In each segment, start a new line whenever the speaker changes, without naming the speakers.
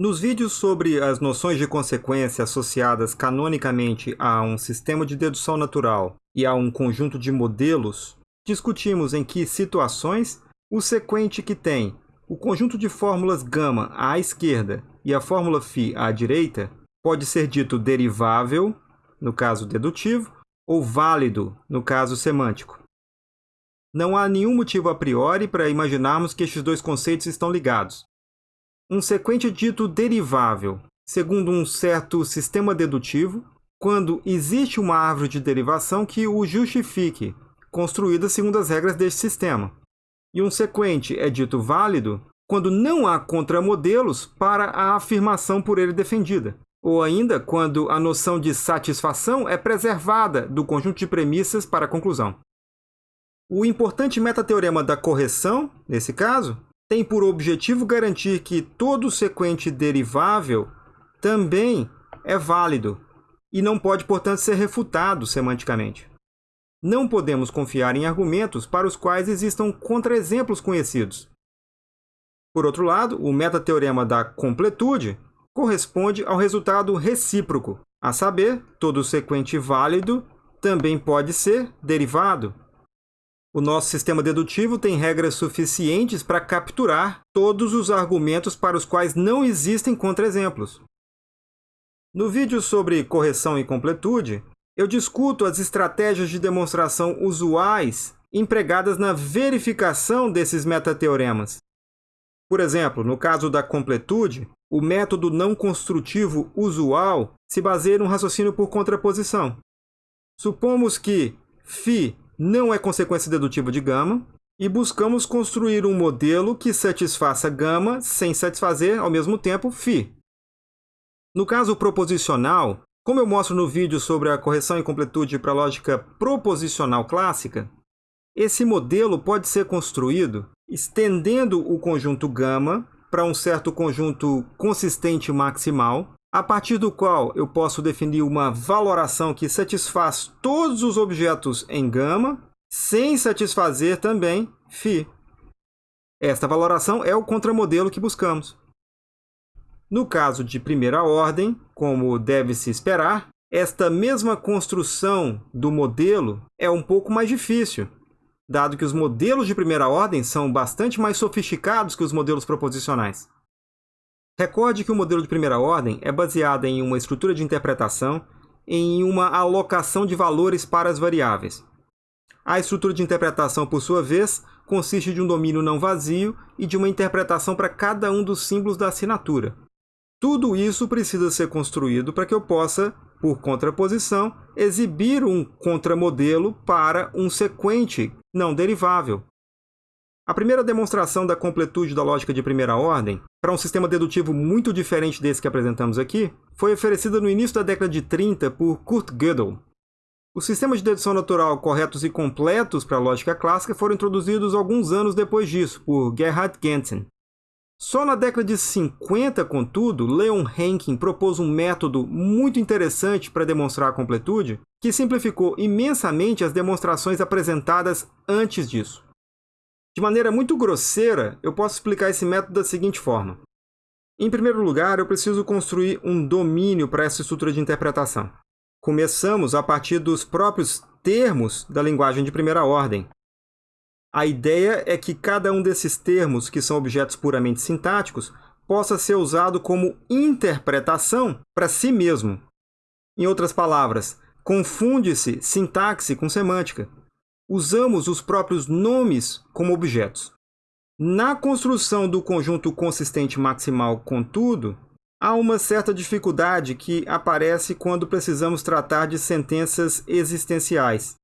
Nos vídeos sobre as noções de consequência associadas canonicamente a um sistema de dedução natural e a um conjunto de modelos, discutimos em que situações o sequente que tem o conjunto de fórmulas gama à esquerda e a fórmula φ à direita pode ser dito derivável, no caso dedutivo, ou válido, no caso semântico. Não há nenhum motivo a priori para imaginarmos que estes dois conceitos estão ligados, um sequente dito derivável, segundo um certo sistema dedutivo, quando existe uma árvore de derivação que o justifique, construída segundo as regras deste sistema. E um sequente é dito válido quando não há contramodelos para a afirmação por ele defendida, ou ainda quando a noção de satisfação é preservada do conjunto de premissas para a conclusão. O importante metateorema da correção, nesse caso, tem por objetivo garantir que todo sequente derivável também é válido e não pode, portanto, ser refutado semanticamente. Não podemos confiar em argumentos para os quais existam contraexemplos conhecidos. Por outro lado, o metateorema da completude corresponde ao resultado recíproco, a saber, todo sequente válido também pode ser derivado. O nosso sistema dedutivo tem regras suficientes para capturar todos os argumentos para os quais não existem contraexemplos. No vídeo sobre correção e completude, eu discuto as estratégias de demonstração usuais empregadas na verificação desses metateoremas. Por exemplo, no caso da completude, o método não construtivo usual se baseia num raciocínio por contraposição. Supomos que φ não é consequência dedutiva de gama, e buscamos construir um modelo que satisfaça gama sem satisfazer, ao mesmo tempo, φ. No caso proposicional, como eu mostro no vídeo sobre a correção e completude para a lógica proposicional clássica, esse modelo pode ser construído estendendo o conjunto gama para um certo conjunto consistente maximal, a partir do qual eu posso definir uma valoração que satisfaz todos os objetos em gama, sem satisfazer também φ. Esta valoração é o contramodelo que buscamos. No caso de primeira ordem, como deve-se esperar, esta mesma construção do modelo é um pouco mais difícil, dado que os modelos de primeira ordem são bastante mais sofisticados que os modelos proposicionais. Recorde que o modelo de primeira ordem é baseado em uma estrutura de interpretação em uma alocação de valores para as variáveis. A estrutura de interpretação, por sua vez, consiste de um domínio não vazio e de uma interpretação para cada um dos símbolos da assinatura. Tudo isso precisa ser construído para que eu possa, por contraposição, exibir um contramodelo para um sequente não derivável, a primeira demonstração da completude da lógica de primeira ordem, para um sistema dedutivo muito diferente desse que apresentamos aqui, foi oferecida no início da década de 30 por Kurt Gödel. Os sistemas de dedução natural corretos e completos para a lógica clássica foram introduzidos alguns anos depois disso, por Gerhard Gentzen. Só na década de 50, contudo, Leon Henkin propôs um método muito interessante para demonstrar a completude, que simplificou imensamente as demonstrações apresentadas antes disso. De maneira muito grosseira, eu posso explicar esse método da seguinte forma. Em primeiro lugar, eu preciso construir um domínio para essa estrutura de interpretação. Começamos a partir dos próprios termos da linguagem de primeira ordem. A ideia é que cada um desses termos, que são objetos puramente sintáticos, possa ser usado como interpretação para si mesmo. Em outras palavras, confunde-se sintaxe com semântica usamos os próprios nomes como objetos. Na construção do conjunto consistente maximal, contudo, há uma certa dificuldade que aparece quando precisamos tratar de sentenças existenciais.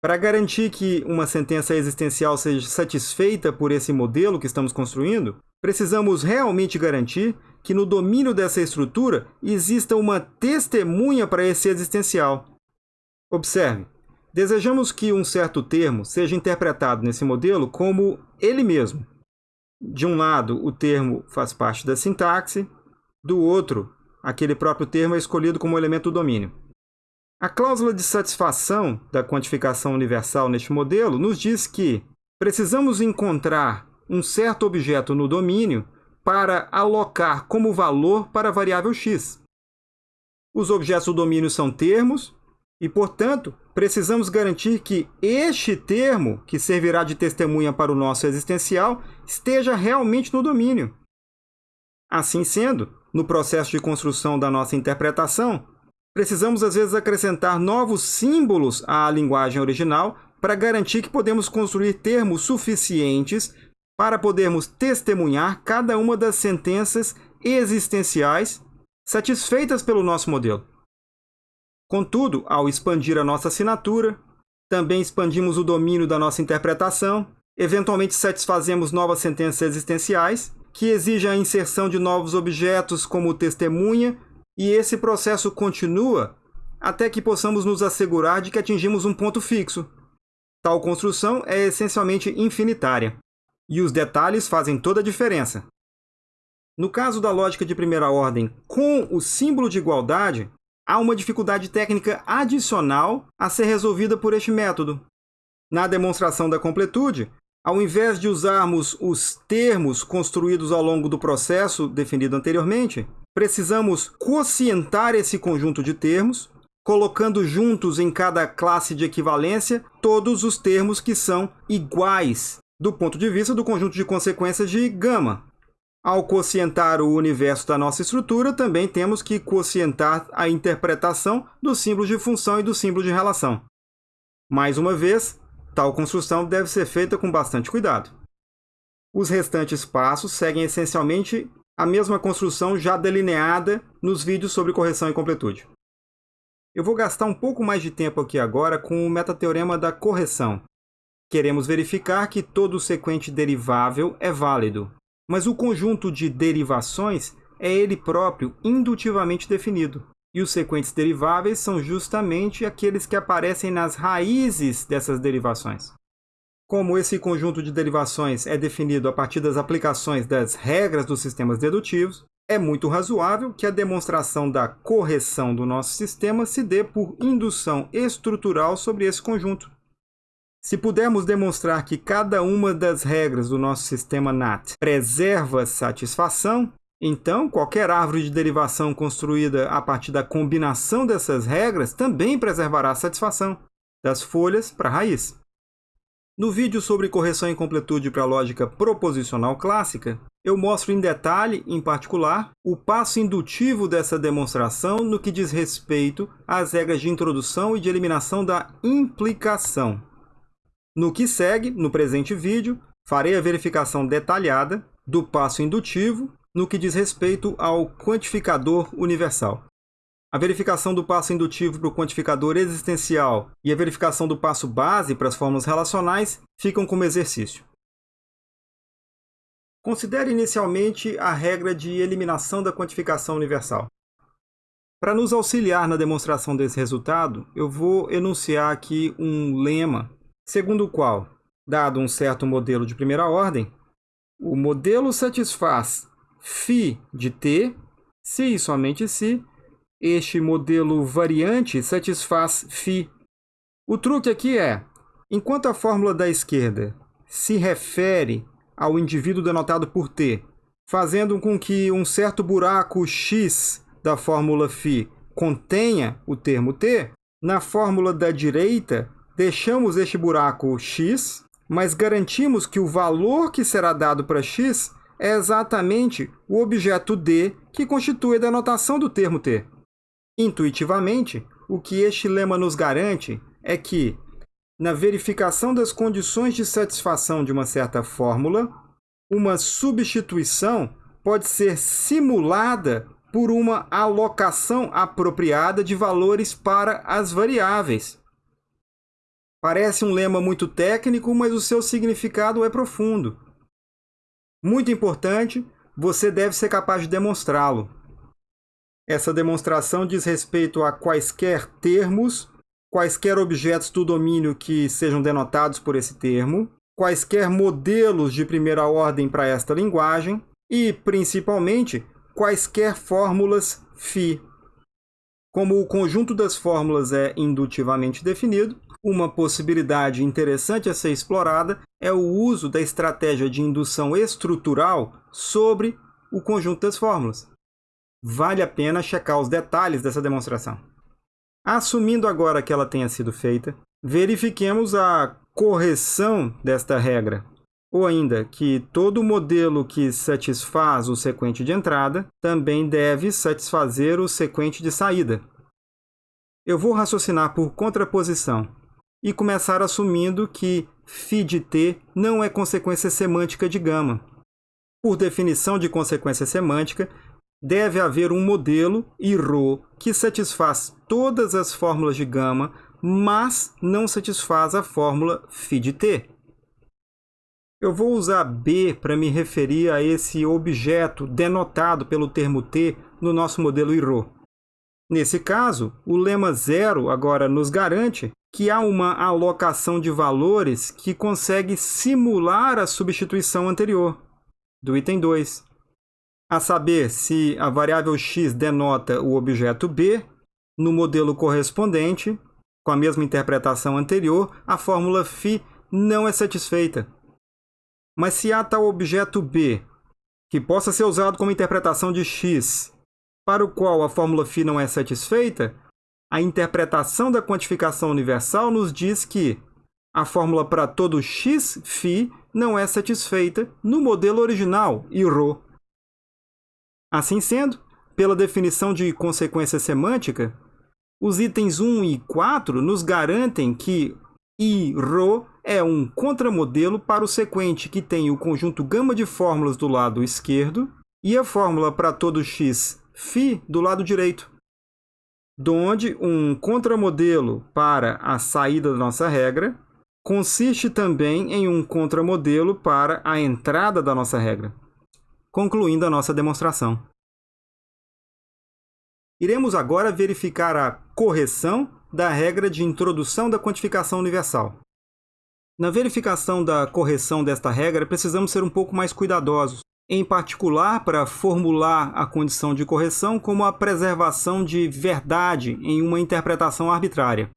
Para garantir que uma sentença existencial seja satisfeita por esse modelo que estamos construindo, precisamos realmente garantir que no domínio dessa estrutura exista uma testemunha para esse existencial. Observe, Desejamos que um certo termo seja interpretado nesse modelo como ele mesmo. De um lado, o termo faz parte da sintaxe, do outro, aquele próprio termo é escolhido como elemento do domínio. A cláusula de satisfação da quantificação universal neste modelo nos diz que precisamos encontrar um certo objeto no domínio para alocar como valor para a variável x. Os objetos do domínio são termos e, portanto, precisamos garantir que este termo, que servirá de testemunha para o nosso existencial, esteja realmente no domínio. Assim sendo, no processo de construção da nossa interpretação, precisamos às vezes acrescentar novos símbolos à linguagem original para garantir que podemos construir termos suficientes para podermos testemunhar cada uma das sentenças existenciais satisfeitas pelo nosso modelo. Contudo, ao expandir a nossa assinatura, também expandimos o domínio da nossa interpretação, eventualmente satisfazemos novas sentenças existenciais que exigem a inserção de novos objetos como testemunha, e esse processo continua até que possamos nos assegurar de que atingimos um ponto fixo. Tal construção é essencialmente infinitária, e os detalhes fazem toda a diferença. No caso da lógica de primeira ordem com o símbolo de igualdade, há uma dificuldade técnica adicional a ser resolvida por este método. Na demonstração da completude, ao invés de usarmos os termos construídos ao longo do processo definido anteriormente, precisamos quocientar esse conjunto de termos, colocando juntos em cada classe de equivalência todos os termos que são iguais do ponto de vista do conjunto de consequências de gama. Ao quocientar o universo da nossa estrutura, também temos que quocientar a interpretação dos símbolos de função e do símbolo de relação. Mais uma vez, Tal construção deve ser feita com bastante cuidado. Os restantes passos seguem essencialmente a mesma construção já delineada nos vídeos sobre correção e completude. Eu vou gastar um pouco mais de tempo aqui agora com o metateorema da correção. Queremos verificar que todo sequente derivável é válido, mas o conjunto de derivações é ele próprio indutivamente definido. E os sequentes deriváveis são justamente aqueles que aparecem nas raízes dessas derivações. Como esse conjunto de derivações é definido a partir das aplicações das regras dos sistemas dedutivos, é muito razoável que a demonstração da correção do nosso sistema se dê por indução estrutural sobre esse conjunto. Se pudermos demonstrar que cada uma das regras do nosso sistema NAT preserva satisfação, então, qualquer árvore de derivação construída a partir da combinação dessas regras também preservará a satisfação, das folhas para a raiz. No vídeo sobre correção e completude para a lógica proposicional clássica, eu mostro em detalhe, em particular, o passo indutivo dessa demonstração no que diz respeito às regras de introdução e de eliminação da implicação. No que segue, no presente vídeo, farei a verificação detalhada do passo indutivo no que diz respeito ao quantificador universal. A verificação do passo indutivo para o quantificador existencial e a verificação do passo base para as fórmulas relacionais ficam como exercício. Considere inicialmente a regra de eliminação da quantificação universal. Para nos auxiliar na demonstração desse resultado, eu vou enunciar aqui um lema, segundo o qual, dado um certo modelo de primeira ordem, o modelo satisfaz φ de t, se e somente se este modelo variante satisfaz φ. O truque aqui é, enquanto a fórmula da esquerda se refere ao indivíduo denotado por t, fazendo com que um certo buraco x da fórmula φ contenha o termo t, na fórmula da direita deixamos este buraco x, mas garantimos que o valor que será dado para x é exatamente o objeto D que constitui a denotação do termo T. Intuitivamente, o que este lema nos garante é que, na verificação das condições de satisfação de uma certa fórmula, uma substituição pode ser simulada por uma alocação apropriada de valores para as variáveis. Parece um lema muito técnico, mas o seu significado é profundo. Muito importante, você deve ser capaz de demonstrá-lo. Essa demonstração diz respeito a quaisquer termos, quaisquer objetos do domínio que sejam denotados por esse termo, quaisquer modelos de primeira ordem para esta linguagem e, principalmente, quaisquer fórmulas φ. Como o conjunto das fórmulas é indutivamente definido, uma possibilidade interessante a ser explorada é o uso da estratégia de indução estrutural sobre o conjunto das fórmulas. Vale a pena checar os detalhes dessa demonstração. Assumindo agora que ela tenha sido feita, verifiquemos a correção desta regra, ou ainda que todo modelo que satisfaz o sequente de entrada também deve satisfazer o sequente de saída. Eu vou raciocinar por contraposição e começar assumindo que φ de t não é consequência semântica de gama. Por definição de consequência semântica, deve haver um modelo e ρ que satisfaz todas as fórmulas de gama, mas não satisfaz a fórmula φ de t. Eu vou usar B para me referir a esse objeto denotado pelo termo t no nosso modelo IRO. Nesse caso, o lema zero agora nos garante que há uma alocação de valores que consegue simular a substituição anterior, do item 2. A saber, se a variável x denota o objeto b, no modelo correspondente, com a mesma interpretação anterior, a fórmula φ não é satisfeita. Mas se há tal objeto b, que possa ser usado como interpretação de x, para o qual a fórmula φ não é satisfeita, a interpretação da quantificação universal nos diz que a fórmula para todo x φ não é satisfeita no modelo original, ρ. Assim sendo, pela definição de consequência semântica, os itens 1 e 4 nos garantem que ρ é um contramodelo para o sequente que tem o conjunto gama de fórmulas do lado esquerdo e a fórmula para todo x φ do lado direito donde um contramodelo para a saída da nossa regra consiste também em um contramodelo para a entrada da nossa regra. Concluindo a nossa demonstração. Iremos agora verificar a correção da regra de introdução da quantificação universal. Na verificação da correção desta regra, precisamos ser um pouco mais cuidadosos, em particular para formular a condição de correção como a preservação de verdade em uma interpretação arbitrária.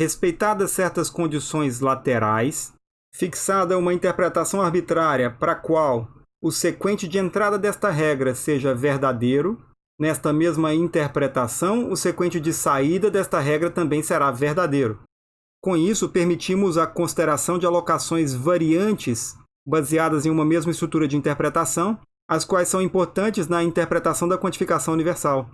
Respeitadas certas condições laterais, fixada uma interpretação arbitrária para a qual o sequente de entrada desta regra seja verdadeiro, nesta mesma interpretação, o sequente de saída desta regra também será verdadeiro. Com isso, permitimos a consideração de alocações variantes baseadas em uma mesma estrutura de interpretação, as quais são importantes na interpretação da quantificação universal.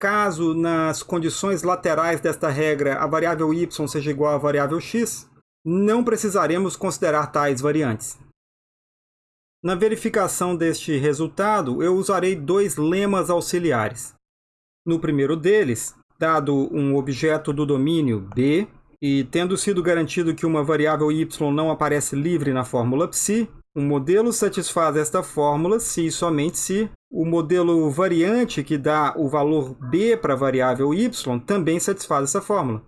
Caso, nas condições laterais desta regra, a variável y seja igual à variável x, não precisaremos considerar tais variantes. Na verificação deste resultado, eu usarei dois lemas auxiliares. No primeiro deles, dado um objeto do domínio B, e tendo sido garantido que uma variável y não aparece livre na fórmula psi, o modelo satisfaz esta fórmula se e somente se o modelo variante que dá o valor b para a variável y também satisfaz essa fórmula.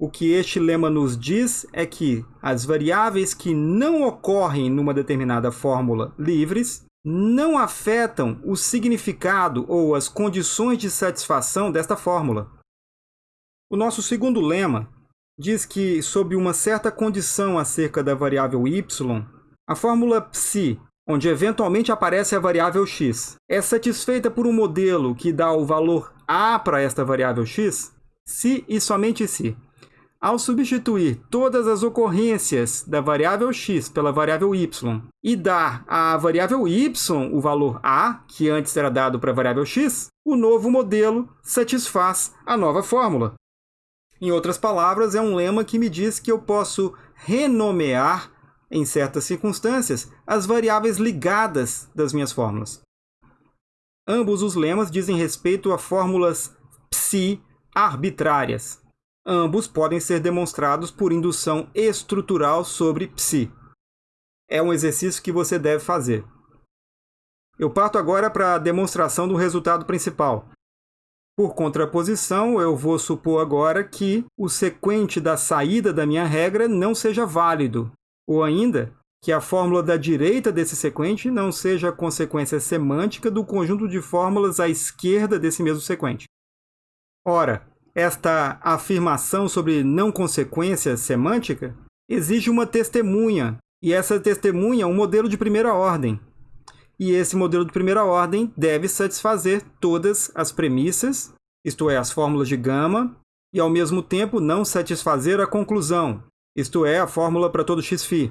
O que este lema nos diz é que as variáveis que não ocorrem numa determinada fórmula livres não afetam o significado ou as condições de satisfação desta fórmula. O nosso segundo lema diz que, sob uma certa condição acerca da variável y, a fórmula psi, onde eventualmente aparece a variável x, é satisfeita por um modelo que dá o valor a para esta variável x, se e somente se. Ao substituir todas as ocorrências da variável x pela variável y e dar à variável y o valor a, que antes era dado para a variável x, o novo modelo satisfaz a nova fórmula. Em outras palavras, é um lema que me diz que eu posso renomear, em certas circunstâncias, as variáveis ligadas das minhas fórmulas. Ambos os lemas dizem respeito a fórmulas psi arbitrárias. Ambos podem ser demonstrados por indução estrutural sobre psi. É um exercício que você deve fazer. Eu parto agora para a demonstração do resultado principal. Por contraposição, eu vou supor agora que o sequente da saída da minha regra não seja válido, ou ainda que a fórmula da direita desse sequente não seja a consequência semântica do conjunto de fórmulas à esquerda desse mesmo sequente. Ora, esta afirmação sobre não consequência semântica exige uma testemunha, e essa testemunha é um modelo de primeira ordem. E esse modelo de primeira ordem deve satisfazer todas as premissas, isto é, as fórmulas de gama, e ao mesmo tempo não satisfazer a conclusão, isto é, a fórmula para todo xφ.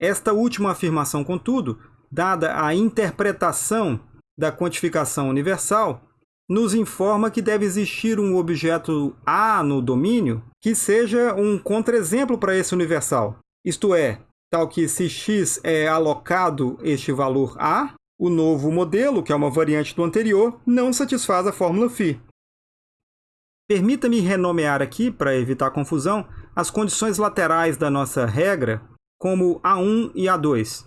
Esta última afirmação, contudo, dada a interpretação da quantificação universal, nos informa que deve existir um objeto A no domínio que seja um contraexemplo para esse universal. Isto é, tal que se x é alocado este valor A, o novo modelo, que é uma variante do anterior, não satisfaz a fórmula φ. Permita-me renomear aqui, para evitar confusão, as condições laterais da nossa regra como A1 e A2.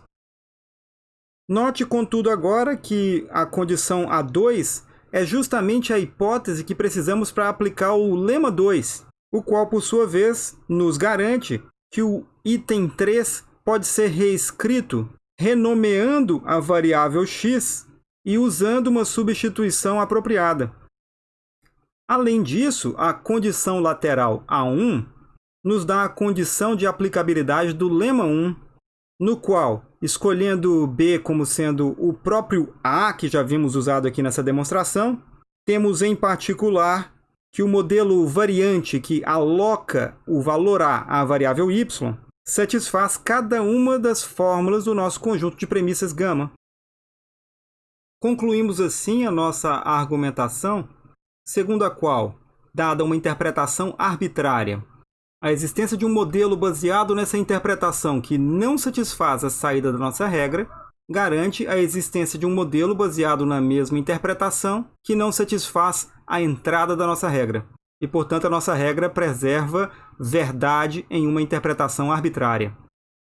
Note, contudo, agora que a condição A2 é justamente a hipótese que precisamos para aplicar o lema 2, o qual, por sua vez, nos garante que o item 3 pode ser reescrito renomeando a variável x e usando uma substituição apropriada. Além disso, a condição lateral A1 nos dá a condição de aplicabilidade do lema 1, no qual, escolhendo B como sendo o próprio A, que já vimos usado aqui nessa demonstração, temos em particular que o modelo variante que aloca o valor A à variável y satisfaz cada uma das fórmulas do nosso conjunto de premissas gama. Concluímos assim a nossa argumentação, segundo a qual, dada uma interpretação arbitrária, a existência de um modelo baseado nessa interpretação que não satisfaz a saída da nossa regra garante a existência de um modelo baseado na mesma interpretação que não satisfaz a entrada da nossa regra e, portanto, a nossa regra preserva verdade em uma interpretação arbitrária.